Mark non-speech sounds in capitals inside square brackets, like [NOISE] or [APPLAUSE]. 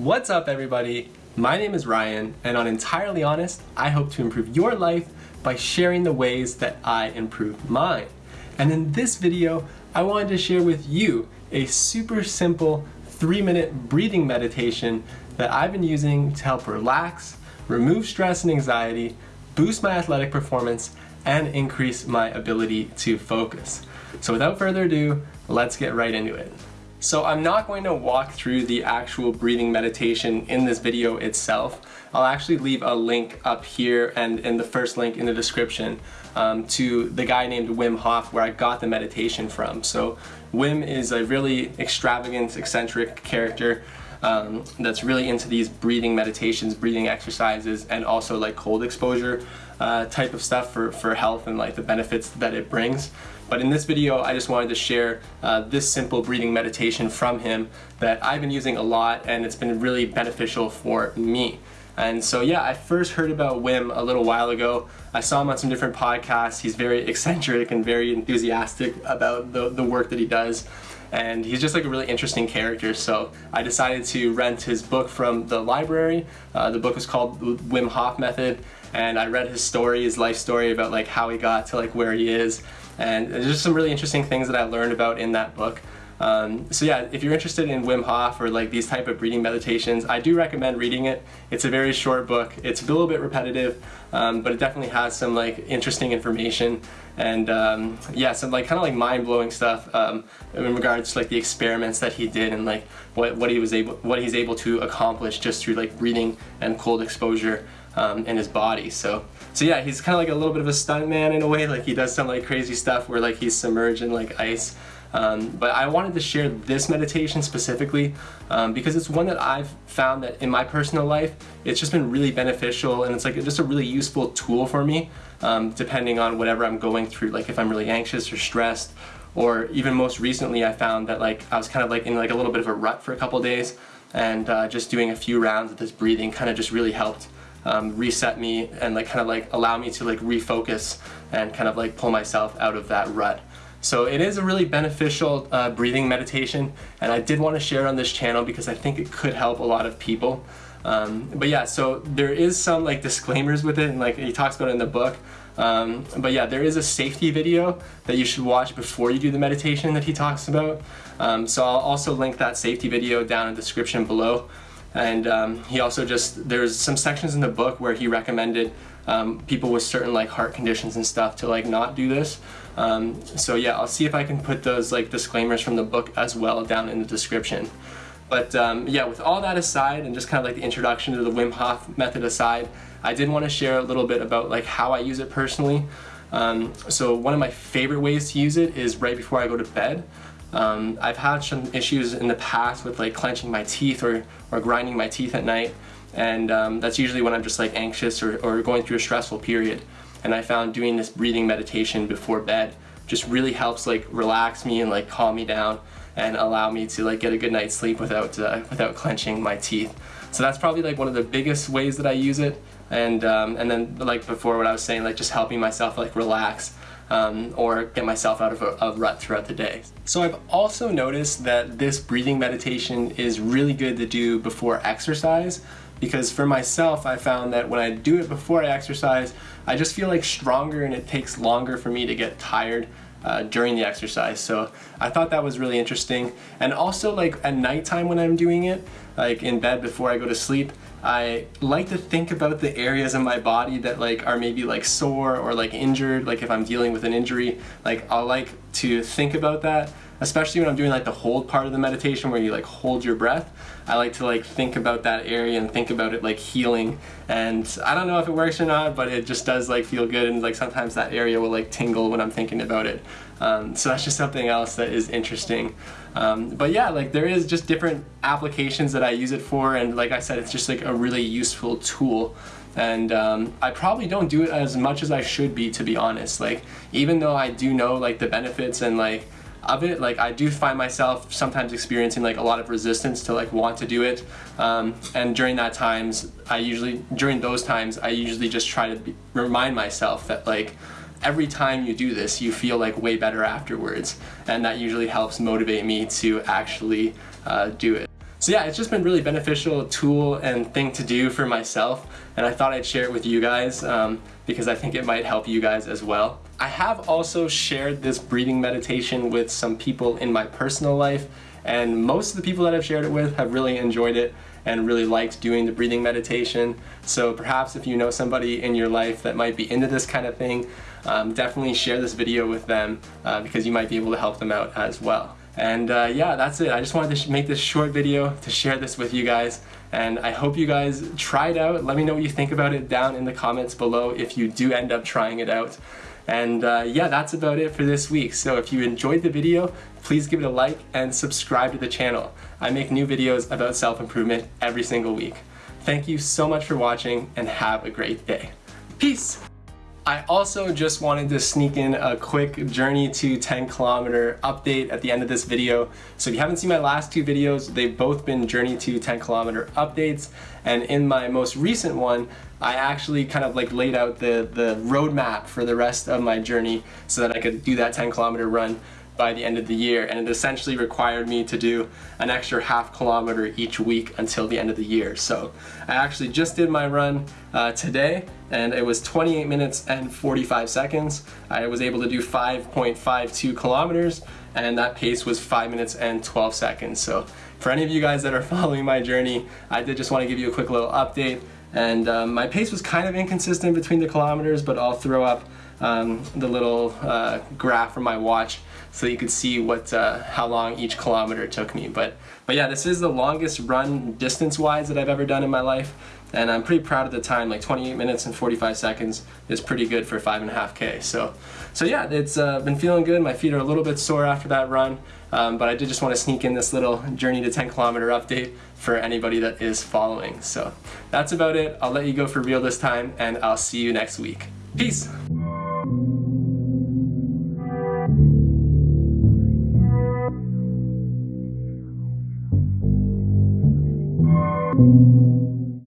What's up everybody? My name is Ryan and on Entirely Honest, I hope to improve your life by sharing the ways that I improve mine. And in this video, I wanted to share with you a super simple three minute breathing meditation that I've been using to help relax, remove stress and anxiety, boost my athletic performance, and increase my ability to focus. So without further ado, let's get right into it. So I'm not going to walk through the actual breathing meditation in this video itself. I'll actually leave a link up here and in the first link in the description um, to the guy named Wim Hof where I got the meditation from. So Wim is a really extravagant, eccentric character um, that's really into these breathing meditations, breathing exercises, and also like cold exposure uh, type of stuff for, for health and like the benefits that it brings. But in this video, I just wanted to share uh, this simple breathing meditation from him that I've been using a lot and it's been really beneficial for me. And so yeah, I first heard about Wim a little while ago. I saw him on some different podcasts. He's very [LAUGHS] eccentric and very enthusiastic about the, the work that he does. And he's just like a really interesting character. So I decided to rent his book from the library. Uh, the book is called Wim Hof Method. And I read his story, his life story about like how he got to like where he is and there's just some really interesting things that I learned about in that book. Um, so yeah, if you're interested in Wim Hof or like these type of breathing meditations, I do recommend reading it. It's a very short book. It's a little bit repetitive, um, but it definitely has some like interesting information and um, yeah, some like kind of like mind-blowing stuff um, in regards to like the experiments that he did and like what, what he was able, what he's able to accomplish just through like breathing and cold exposure um, in his body. So, so yeah, he's kind of like a little bit of a stunt man in a way. Like he does some like crazy stuff where like he's submerged in like ice. Um, but I wanted to share this meditation specifically um, because it's one that I've found that in my personal life, it's just been really beneficial and it's like just a really useful tool for me um, depending on whatever I'm going through. Like if I'm really anxious or stressed or even most recently I found that like I was kind of like in like a little bit of a rut for a couple days and uh, just doing a few rounds of this breathing kind of just really helped um, reset me and like kind of like allow me to like refocus and kind of like pull myself out of that rut. So it is a really beneficial uh, breathing meditation and I did want to share on this channel because I think it could help a lot of people. Um, but yeah, so there is some like disclaimers with it and like he talks about it in the book. Um, but yeah, there is a safety video that you should watch before you do the meditation that he talks about. Um, so I'll also link that safety video down in the description below. And um, he also just, there's some sections in the book where he recommended um, people with certain like heart conditions and stuff to like not do this. Um, so yeah, I'll see if I can put those like disclaimers from the book as well down in the description. But um, yeah, with all that aside and just kind of like the introduction to the Wim Hof method aside, I did want to share a little bit about like how I use it personally. Um, so one of my favorite ways to use it is right before I go to bed. Um, I've had some issues in the past with like clenching my teeth or, or grinding my teeth at night. And um, that's usually when I'm just like anxious or, or going through a stressful period. And I found doing this breathing meditation before bed just really helps like relax me and like calm me down and allow me to like get a good night's sleep without uh, without clenching my teeth. So that's probably like one of the biggest ways that I use it. And um, and then like before what I was saying like just helping myself like relax um, or get myself out of a, a, rut throughout the day. So I've also noticed that this breathing meditation is really good to do before exercise because for myself I found that when I do it before I exercise I just feel like stronger and it takes longer for me to get tired uh, during the exercise so I thought that was really interesting and also like at nighttime when I'm doing it like in bed before I go to sleep I like to think about the areas in my body that like are maybe like sore or like injured like if I'm dealing with an injury like I'll like to think about that especially when I'm doing like the hold part of the meditation where you like hold your breath. I like to like think about that area and think about it like healing. And I don't know if it works or not but it just does like feel good and like sometimes that area will like tingle when I'm thinking about it. Um, so that's just something else that is interesting um, but yeah like there is just different applications that I use it for and like I said it's just like a really useful tool. And um, I probably don't do it as much as I should be to be honest. Like even though I do know like the benefits and like of it like I do find myself sometimes experiencing like a lot of resistance to like want to do it. Um, and during that times I usually during those times I usually just try to be, remind myself that like every time you do this you feel like way better afterwards and that usually helps motivate me to actually uh, do it. So yeah, it's just been really beneficial tool and thing to do for myself and I thought I'd share it with you guys um, because I think it might help you guys as well. I have also shared this breathing meditation with some people in my personal life and most of the people that I've shared it with have really enjoyed it and really liked doing the breathing meditation. So perhaps if you know somebody in your life that might be into this kind of thing, um, definitely share this video with them uh, because you might be able to help them out as well. And uh, yeah, that's it. I just wanted to make this short video to share this with you guys. And I hope you guys try it out. Let me know what you think about it down in the comments below if you do end up trying it out. And uh, yeah, that's about it for this week. So if you enjoyed the video, please give it a like and subscribe to the channel. I make new videos about self-improvement every single week. Thank you so much for watching and have a great day. Peace! I also just wanted to sneak in a quick journey to 10 kilometer update at the end of this video. So if you haven't seen my last two videos, they've both been journey to 10 kilometer updates. And in my most recent one, I actually kind of like laid out the, the roadmap for the rest of my journey so that I could do that 10 kilometer run by the end of the year and it essentially required me to do an extra half kilometer each week until the end of the year. So I actually just did my run uh, today and it was 28 minutes and 45 seconds. I was able to do 5.52 kilometers and that pace was 5 minutes and 12 seconds. So for any of you guys that are [LAUGHS] following my journey, I did just want to give you a quick little update and um, my pace was kind of inconsistent between the kilometers but I'll throw up um, the little uh, graph from my watch so you could see what uh, how long each kilometer took me. But but yeah, this is the longest run distance-wise that I've ever done in my life, and I'm pretty proud of the time. Like 28 minutes and 45 seconds is pretty good for five and a half k. So so yeah, it's uh, been feeling good. My feet are a little bit sore after that run. Um, but I did just want to sneak in this little journey to 10 kilometer update for anybody that is following. So that's about it. I'll let you go for real this time and I'll see you next week. Peace!